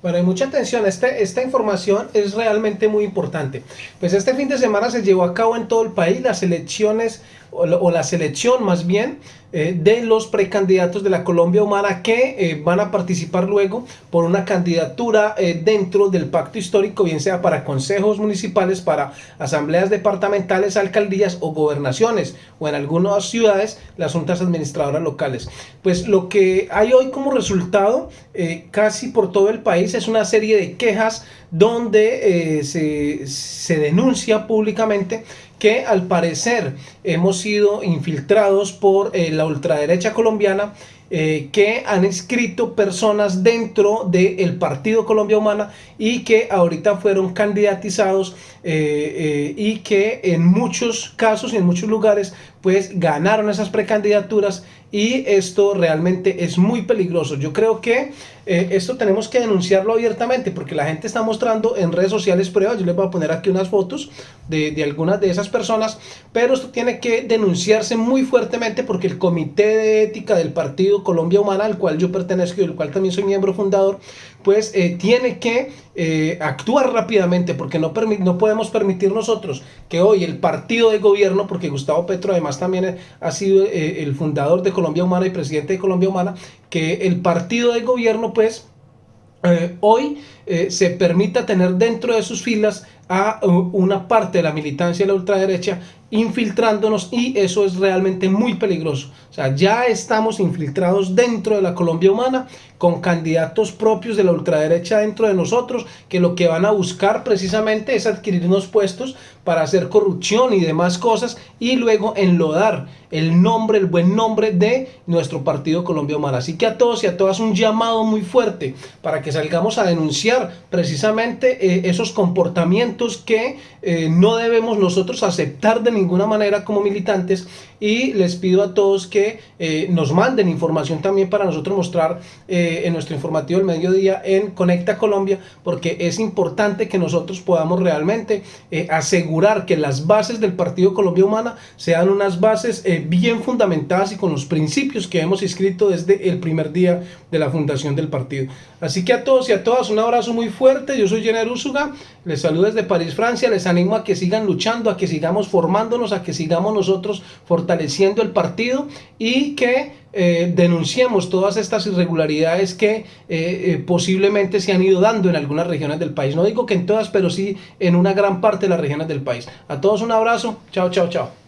Bueno, hay mucha atención, este, esta información es realmente muy importante. Pues este fin de semana se llevó a cabo en todo el país las elecciones, o la, selección más bien, eh, de los precandidatos de la Colombia Humana que eh, van a participar luego por una candidatura eh, dentro del pacto histórico, bien sea para consejos municipales, para asambleas departamentales, alcaldías o gobernaciones, o en algunas ciudades las juntas administradoras locales. Pues lo que hay hoy como resultado, casi por todo el país, es una serie de quejas donde se, se denuncia públicamente que al parecer hemos sido infiltrados por eh, la ultraderecha colombiana eh, que han escrito personas dentro del Partido Colombia Humana y que ahorita fueron candidatizados eh, y que en muchos casos y en muchos lugares pues ganaron esas precandidaturas y esto realmente es muy peligroso. Yo creo que eh, esto tenemos que denunciarlo abiertamente porque la gente está mostrando en redes sociales pruebas, yo les voy a poner aquí unas fotos de, de algunas de esas personas, pero esto tiene que denunciarse muy fuertemente porque el Comité de Ética del Partido Colombia Humana, al cual yo pertenezco y del cual también soy miembro fundador, pues eh, tiene que eh, actuar rápidamente porque no, no podemos permitir nosotros que hoy el partido de gobierno, porque Gustavo Petro además también ha sido el fundador de Colombia Humana y presidente de Colombia Humana, que el partido de gobierno pues eh, hoy eh, se permita tener dentro de sus filas a uh, una parte de la militancia de la ultraderecha infiltrándonos y eso es realmente muy peligroso. O sea, ya estamos infiltrados dentro de la Colombia humana con candidatos propios de la ultraderecha dentro de nosotros que lo que van a buscar precisamente es adquirir unos puestos para hacer corrupción y demás cosas y luego enlodar el nombre, el buen nombre de nuestro partido Colombia Humana. Así que a todos y a todas un llamado muy fuerte para que salgamos a denunciar precisamente eh, esos comportamientos que eh, no debemos nosotros aceptar de ninguna manera como militantes y les pido a todos que eh, nos manden información también para nosotros mostrar eh, en nuestro informativo del mediodía en Conecta Colombia porque es importante que nosotros podamos realmente eh, asegurar que las bases del Partido Colombia Humana sean unas bases bien fundamentadas y con los principios que hemos escrito desde el primer día de la fundación del partido. Así que a todos y a todas un abrazo muy fuerte, yo soy Jenner Úsuga, les saludo desde París, Francia, les animo a que sigan luchando, a que sigamos formándonos, a que sigamos nosotros fortaleciendo el partido y que eh, denunciemos todas estas irregularidades que eh, eh, posiblemente se han ido dando en algunas regiones del país. No digo que en todas, pero sí en una gran parte de las regiones del país. A todos un abrazo. Chao, chao, chao.